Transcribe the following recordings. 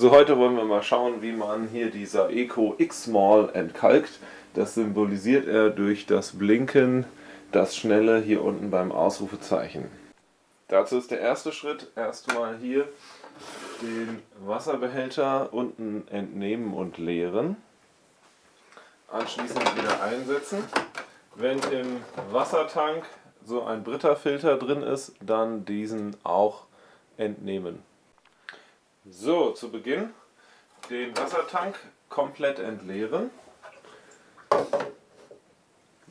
So, heute wollen wir mal schauen, wie man hier dieser Eco X-Mall entkalkt. Das symbolisiert er durch das Blinken, das Schnelle hier unten beim Ausrufezeichen. Dazu ist der erste Schritt erstmal hier den Wasserbehälter unten entnehmen und leeren. Anschließend wieder einsetzen. Wenn im Wassertank so ein Britta-Filter drin ist, dann diesen auch entnehmen. So, zu Beginn den Wassertank komplett entleeren.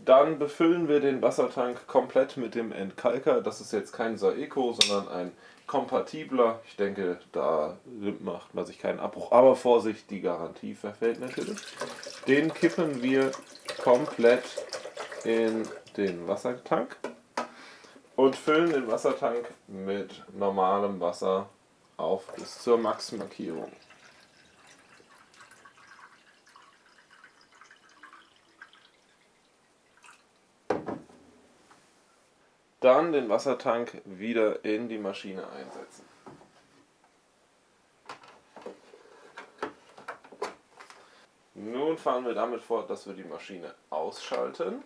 Dann befüllen wir den Wassertank komplett mit dem Entkalker. Das ist jetzt kein Saeco, sondern ein kompatibler. Ich denke, da macht man sich keinen Abbruch. Aber Vorsicht, die Garantie verfällt natürlich. Den kippen wir komplett in den Wassertank und füllen den Wassertank mit normalem Wasser auf bis zur Max-Markierung. Dann den Wassertank wieder in die Maschine einsetzen. Nun fahren wir damit fort, dass wir die Maschine ausschalten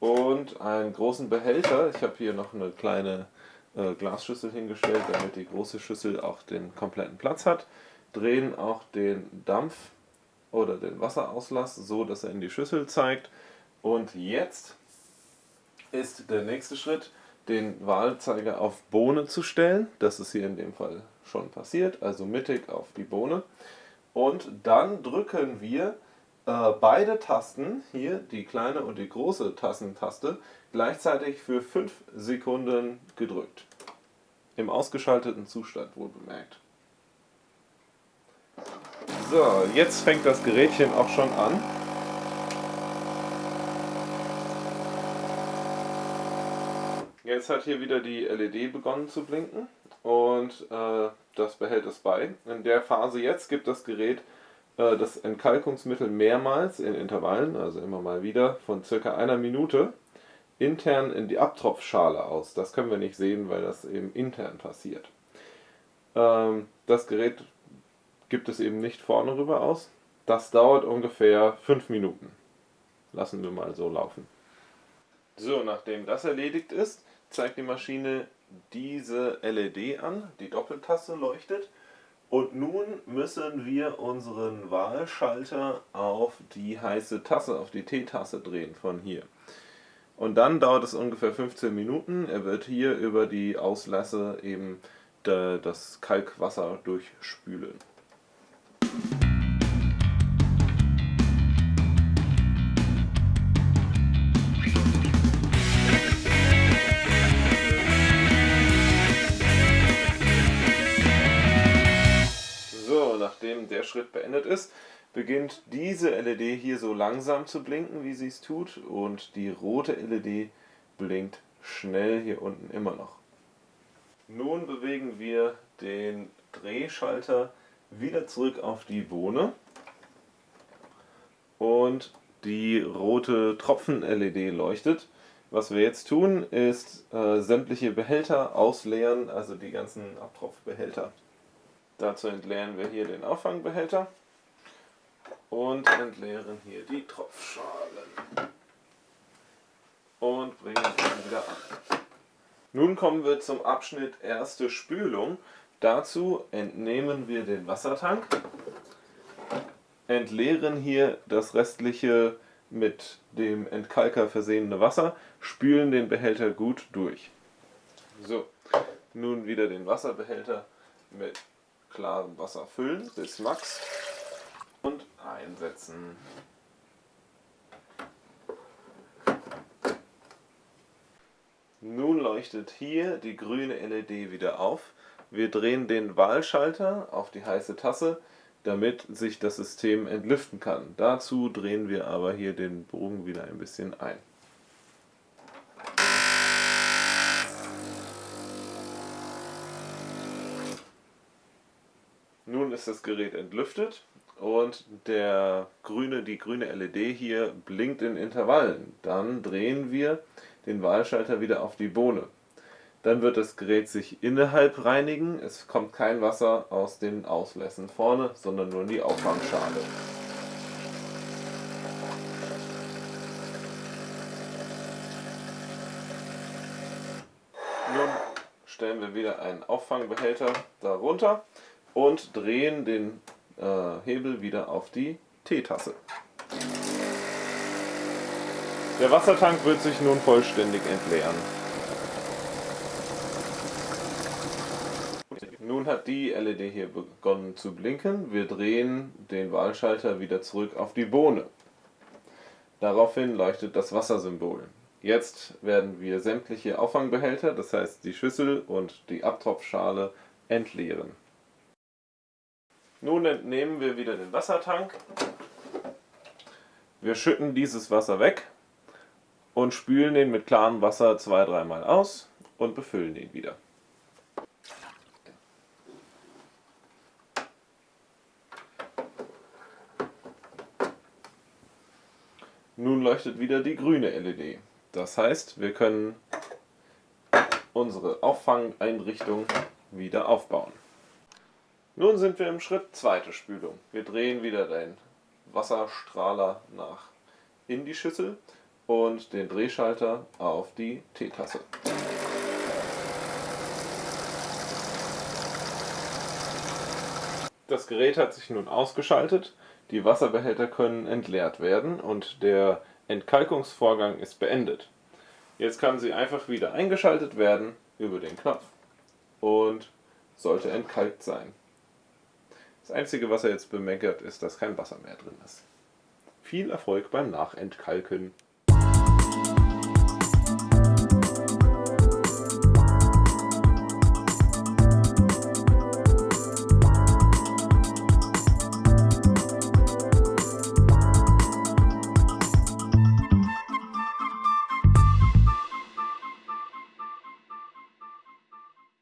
und einen großen Behälter. Ich habe hier noch eine kleine äh, Glasschüssel hingestellt, damit die große Schüssel auch den kompletten Platz hat. Drehen auch den Dampf oder den Wasserauslass so, dass er in die Schüssel zeigt. Und jetzt ist der nächste Schritt, den Wahlzeiger auf Bohne zu stellen. Das ist hier in dem Fall schon passiert, also mittig auf die Bohne. Und dann drücken wir äh, beide Tasten, hier die kleine und die große Tassentaste, gleichzeitig für 5 Sekunden gedrückt. Im ausgeschalteten Zustand wohl bemerkt. So, jetzt fängt das Gerätchen auch schon an. Jetzt hat hier wieder die LED begonnen zu blinken und äh, das behält es bei. In der Phase jetzt gibt das Gerät äh, das Entkalkungsmittel mehrmals in Intervallen, also immer mal wieder, von circa einer Minute intern in die Abtropfschale aus. Das können wir nicht sehen, weil das eben intern passiert. Ähm, das Gerät gibt es eben nicht vorne rüber aus. Das dauert ungefähr 5 Minuten. Lassen wir mal so laufen. So, nachdem das erledigt ist, zeigt die Maschine diese LED an, die Doppeltaste leuchtet und nun müssen wir unseren Wahlschalter auf die heiße Tasse, auf die Teetasse drehen von hier. Und dann dauert es ungefähr 15 Minuten. Er wird hier über die Auslässe eben das Kalkwasser durchspülen. nachdem der Schritt beendet ist, beginnt diese LED hier so langsam zu blinken, wie sie es tut, und die rote LED blinkt schnell hier unten immer noch. Nun bewegen wir den Drehschalter wieder zurück auf die Bohne und die rote Tropfen-LED leuchtet. Was wir jetzt tun, ist äh, sämtliche Behälter ausleeren, also die ganzen Abtropfbehälter. Dazu entleeren wir hier den Auffangbehälter und entleeren hier die Tropfschalen und bringen ihn wieder an. Nun kommen wir zum Abschnitt erste Spülung. Dazu entnehmen wir den Wassertank, entleeren hier das restliche mit dem Entkalker versehene Wasser, spülen den Behälter gut durch. So, nun wieder den Wasserbehälter mit klarem Wasser füllen bis Max und einsetzen. Nun leuchtet hier die grüne LED wieder auf. Wir drehen den Wahlschalter auf die heiße Tasse, damit sich das System entlüften kann. Dazu drehen wir aber hier den Bogen wieder ein bisschen ein. Nun ist das Gerät entlüftet und der grüne, die grüne LED hier blinkt in Intervallen. Dann drehen wir den Wahlschalter wieder auf die Bohne. Dann wird das Gerät sich innerhalb reinigen. Es kommt kein Wasser aus den Auslässen vorne, sondern nur in die Auffangschale. Nun stellen wir wieder einen Auffangbehälter darunter und drehen den äh, Hebel wieder auf die Teetasse. Der Wassertank wird sich nun vollständig entleeren. Nun hat die LED hier begonnen zu blinken. Wir drehen den Wahlschalter wieder zurück auf die Bohne. Daraufhin leuchtet das Wassersymbol. Jetzt werden wir sämtliche Auffangbehälter, das heißt die Schüssel und die Abtropfschale, entleeren. Nun entnehmen wir wieder den Wassertank. Wir schütten dieses Wasser weg und spülen den mit klarem Wasser zwei, dreimal aus und befüllen ihn wieder. Nun leuchtet wieder die grüne LED. Das heißt, wir können unsere Auffangeinrichtung wieder aufbauen. Nun sind wir im Schritt zweite Spülung. Wir drehen wieder den Wasserstrahler nach in die Schüssel und den Drehschalter auf die Teetasse. Das Gerät hat sich nun ausgeschaltet, die Wasserbehälter können entleert werden und der Entkalkungsvorgang ist beendet. Jetzt kann sie einfach wieder eingeschaltet werden über den Knopf und sollte entkalkt sein. Das Einzige, was er jetzt bemeckert, ist, dass kein Wasser mehr drin ist. Viel Erfolg beim Nachentkalken.